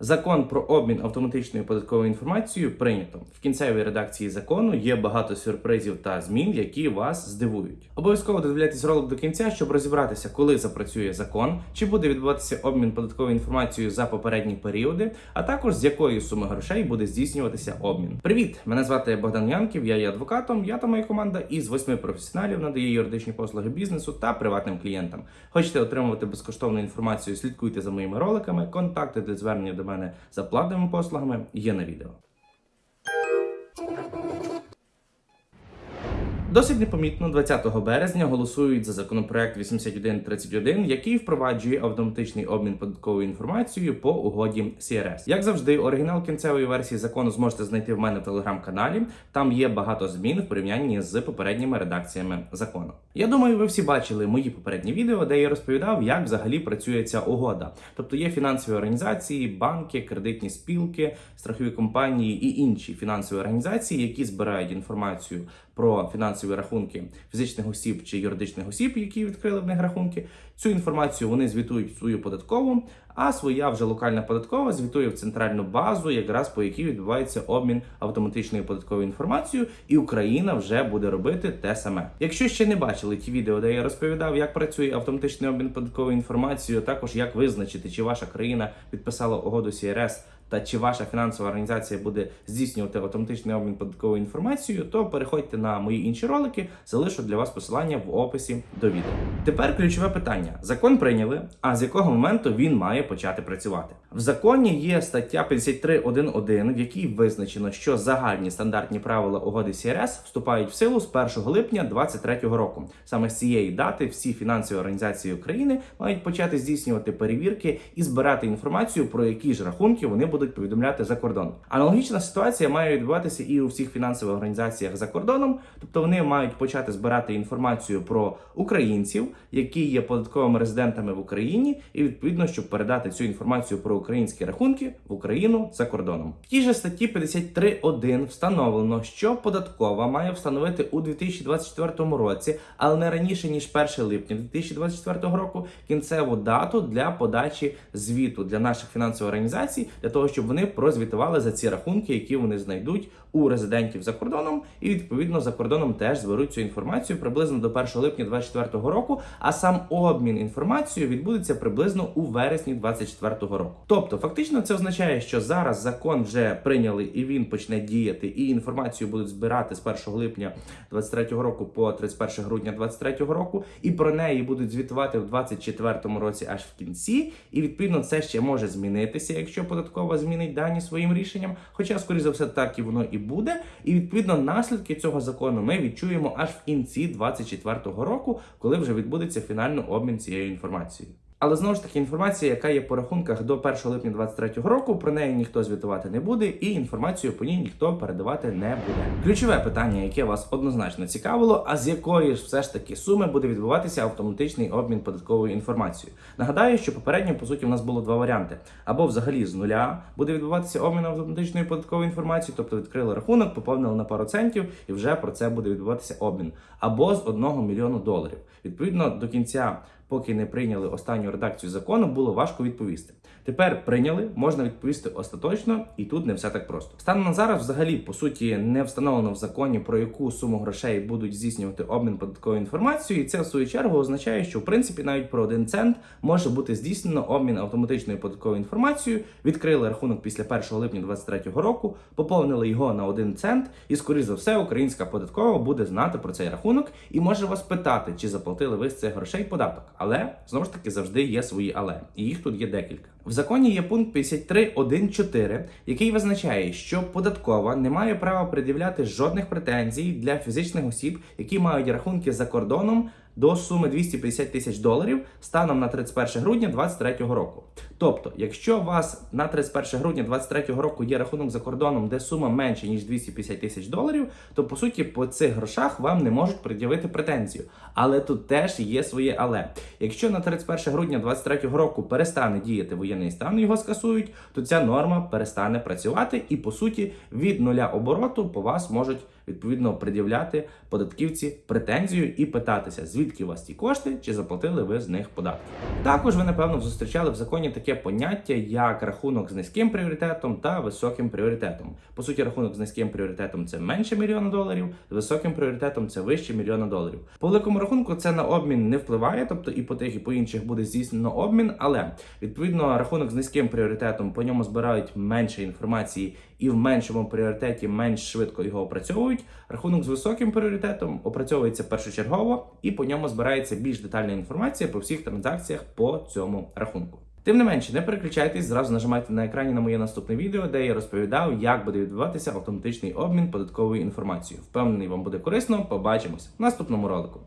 Закон про обмін автоматичною податковою інформацією прийнято. В кінцевій редакції закону є багато сюрпризів та змін, які вас здивують. Обов'язково додивляйтесь ролик до кінця, щоб розібратися, коли запрацює закон, чи буде відбуватися обмін податковою інформацією за попередні періоди, а також з якої суми грошей буде здійснюватися обмін. Привіт! Мене звати Богдан Янків, я є адвокатом. Я та моя команда із восьми професіоналів надає юридичні послуги бізнесу та приватним клієнтам. Хочете отримувати безкоштовну інформацію? Слідкуйте за моїми роликами. Контакти для звернення до мене за платними послугами є на відео. Досить непомітно 20 березня голосують за законопроект 8131, який впроваджує автоматичний обмін податковою інформацією по угоді CRS. Як завжди, оригінал кінцевої версії закону зможете знайти в мене в телеграм-каналі. Там є багато змін в порівнянні з попередніми редакціями закону. Я думаю, ви всі бачили мої попередні відео, де я розповідав, як взагалі працює ця угода. Тобто є фінансові організації, банки, кредитні спілки, страхові компанії і інші фінансові організації, які збирають інформацію про фінансові рахунки фізичних осіб чи юридичних осіб, які відкрили в них рахунки. Цю інформацію вони звітують в свою податкову, а своя вже локальна податкова звітує в центральну базу, якраз по якій відбувається обмін автоматичною податковою інформацією, і Україна вже буде робити те саме. Якщо ще не бачили ті відео, де я розповідав, як працює автоматичний обмін податковою інформацією, також як визначити, чи ваша країна підписала угоду CRS та чи ваша фінансова організація буде здійснювати автоматичний обмін податковою інформацією, то переходьте на мої інші ролики, залишу для вас посилання в описі до відео. Тепер ключове питання: закон прийняли, а з якого моменту він має почати працювати? В законі є стаття 53.1.1, в якій визначено, що загальні стандартні правила угоди CRS вступають в силу з 1 липня 2023 року. Саме з цієї дати всі фінансові організації України мають почати здійснювати перевірки і збирати інформацію про які ж рахунки вони будуть повідомляти за кордон. Аналогічна ситуація має відбуватися і у всіх фінансових організаціях за кордоном, тобто вони мають почати збирати інформацію про українців, які є податковими резидентами в Україні, і відповідно, щоб передати цю інформацію про українські рахунки в Україну за кордоном. В тій же статті 53.1 встановлено, що податкова має встановити у 2024 році, але не раніше ніж 1 липня 2024 року, кінцеву дату для подачі звіту для наших фінансових організацій, для того, щоб вони прозвітували за ці рахунки, які вони знайдуть у резидентів за кордоном, і відповідно за кордоном теж зберуть цю інформацію приблизно до 1 липня 2024 року. А сам обмін інформацією відбудеться приблизно у вересні 2024 року. Тобто, фактично, це означає, що зараз закон вже прийняли і він почне діяти, і інформацію будуть збирати з 1 липня 2023 року по 31 грудня 2023 року, і про неї будуть звітувати в 2024 році аж в кінці. І відповідно це ще може змінитися, якщо податкова змінить дані своїм рішенням. Хоча, скоріш за все, так і воно і буде. І відповідно наслідки цього закону ми відчуємо аж в кінці 2024 року, коли вже відбудеться фінальний обмін цією інформацією. Але знову ж таки інформація, яка є по рахунках до 1 липня 2023 року, про неї ніхто звітувати не буде, і інформацію по ній ніхто передавати не буде. Ключове питання, яке вас однозначно цікавило, а з якої ж все ж таки суми буде відбуватися автоматичний обмін податковою інформацією. Нагадаю, що попередньо по суті у нас було два варіанти: або взагалі з нуля буде відбуватися обмін автоматичною податковою інформацією, тобто відкрили рахунок, поповнили на пару центів, і вже про це буде відбуватися обмін, або з 1 мільйону доларів. Відповідно до кінця поки не прийняли останню редакцію закону, було важко відповісти. Тепер прийняли, можна відповісти остаточно, і тут не все так просто. Станом на зараз, взагалі, по суті, не встановлено в законі про яку суму грошей будуть здійснювати обмін податковою інформацією. І це в свою чергу означає, що в принципі навіть про один цент може бути здійснено обмін автоматичною податковою інформацією. Відкрили рахунок після 1 липня 2023 року, поповнили його на один цент, і скоріш за все, українська податкова буде знати про цей рахунок і може вас питати, чи заплатили ви з цих грошей податок. Але знову ж таки завжди є свої але, і їх тут є декілька. В законі є пункт 53.1.4, який визначає, що податкова не має права пред'являти жодних претензій для фізичних осіб, які мають рахунки за кордоном до суми 250 тисяч доларів станом на 31 грудня 2023 року. Тобто, якщо у вас на 31 грудня 2023 року є рахунок за кордоном, де сума менше ніж 250 тисяч доларів, то по суті по цих грошах вам не можуть пред'явити претензію. Але тут теж є своє але. Якщо на 31 грудня 2023 року перестане діяти воєнний стан, його скасують, то ця норма перестане працювати, і по суті від нуля обороту по вас можуть відповідно пред'являти податківці претензію і питатися, звідки у вас ті кошти, чи заплатили ви з них податки. Також ви напевно зустрічали в законі таке поняття, як рахунок з низьким пріоритетом та високим пріоритетом. По суті, рахунок з низьким пріоритетом це менше мільйона доларів, з високим пріоритетом це вище мільйона доларів. По великому рахунку це на обмін не впливає, тобто і по тих, і по інших буде здійснено обмін, але відповідно рахунок з низьким пріоритетом по ньому збирають менше інформації і в меншому пріоритеті менш швидко його опрацьовують. Рахунок з високим пріоритетом опрацьовується першочергово і по ньому збирається більш детальна інформація по всіх транзакціях по цьому рахунку. Тим не менше, не переключайтесь, зразу нажимайте на екрані на моє наступне відео, де я розповідав, як буде відбуватися автоматичний обмін податковою інформацією. Впевнений, вам буде корисно. Побачимось в наступному ролику.